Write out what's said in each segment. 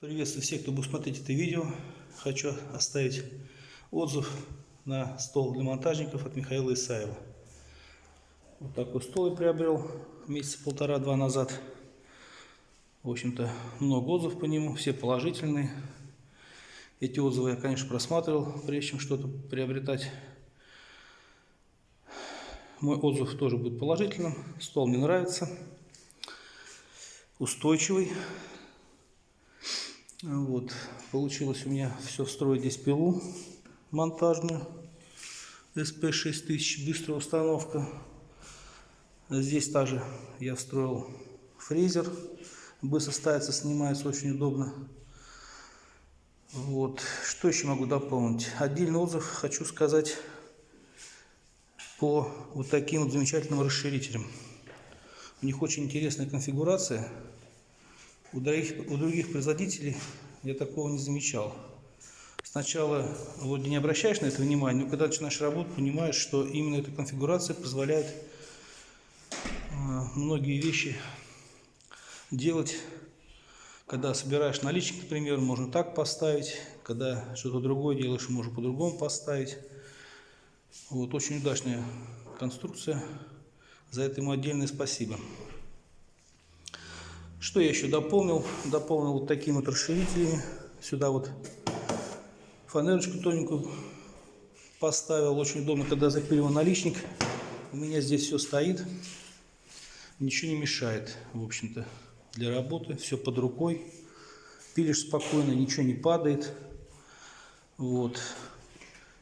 Приветствую всех, кто будет смотреть это видео. Хочу оставить отзыв на стол для монтажников от Михаила Исаева. Вот такой стол я приобрел месяца полтора-два назад. В общем-то, много отзывов по нему, все положительные. Эти отзывы я, конечно, просматривал, прежде чем что-то приобретать. Мой отзыв тоже будет положительным. Стол мне нравится. Устойчивый. Вот. Получилось у меня все строить здесь пилу монтажную. SP6000, быстрая установка. Здесь также я встроил фрезер. Быстро ставится, снимается очень удобно. Вот. Что еще могу дополнить? Отдельный отзыв хочу сказать по вот таким вот замечательным расширителям. У них очень интересная конфигурация. У других, у других производителей я такого не замечал. Сначала вроде не обращаешь на это внимание, но когда начинаешь работать, понимаешь, что именно эта конфигурация позволяет э, многие вещи делать. Когда собираешь наличник, например, можно так поставить. Когда что-то другое делаешь, можно по-другому поставить. Вот, очень удачная конструкция. За это ему отдельное спасибо. Что я еще дополнил? Дополнил вот такими вот расширителями. Сюда вот фанерочку тоненькую поставил. Очень удобно, когда запиливал наличник. У меня здесь все стоит. Ничего не мешает, в общем-то, для работы. Все под рукой. Пилишь спокойно, ничего не падает. Вот.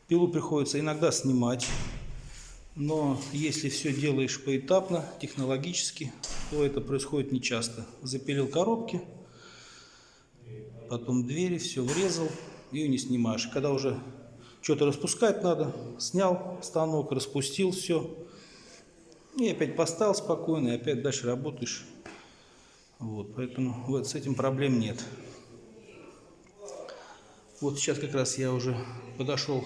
Пилу приходится иногда снимать. Но если все делаешь поэтапно, технологически, то это происходит нечасто. Запилил коробки, потом двери, все врезал, и не снимаешь. Когда уже что-то распускать надо, снял станок, распустил все, и опять поставил спокойно, и опять дальше работаешь. Вот, поэтому вот с этим проблем нет. Вот сейчас как раз я уже подошел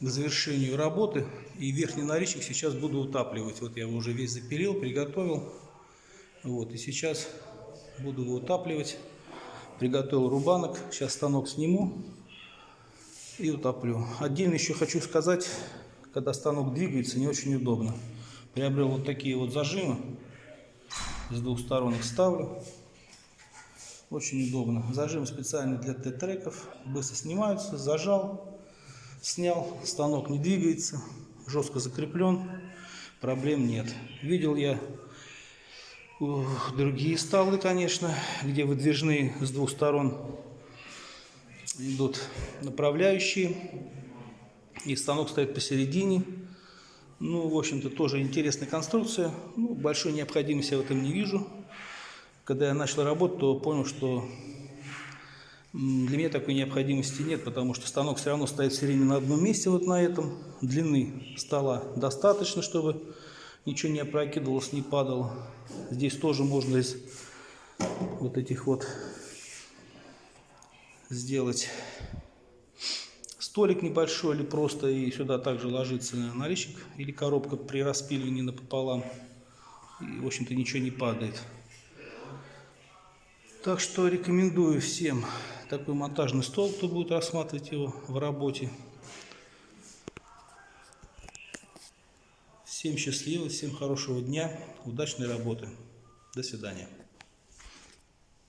к завершению работы. И верхний наличник сейчас буду утапливать. Вот я его уже весь запилил, приготовил. Вот, и сейчас буду его утапливать. Приготовил рубанок. Сейчас станок сниму и утоплю. Отдельно еще хочу сказать, когда станок двигается, не очень удобно. Приобрел вот такие вот зажимы. С двух сторон их ставлю. Очень удобно. Зажим специальный для Т-треков. Быстро снимаются. Зажал Снял, станок не двигается, жестко закреплен, проблем нет. Видел я другие столы, конечно, где выдвижные с двух сторон идут направляющие, и станок стоит посередине. Ну, в общем-то, тоже интересная конструкция. Ну, большой необходимости в этом не вижу. Когда я начал работать, то понял, что для меня такой необходимости нет, потому что станок все равно стоит все время на одном месте, вот на этом. Длины стола достаточно, чтобы ничего не опрокидывалось, не падало. Здесь тоже можно из вот этих вот сделать столик небольшой или просто и сюда также ложится наличник или коробка при распиливании напополам. И, в общем-то, ничего не падает. Так что рекомендую всем такой монтажный стол, кто будет рассматривать его в работе. Всем счастливо, всем хорошего дня, удачной работы. До свидания.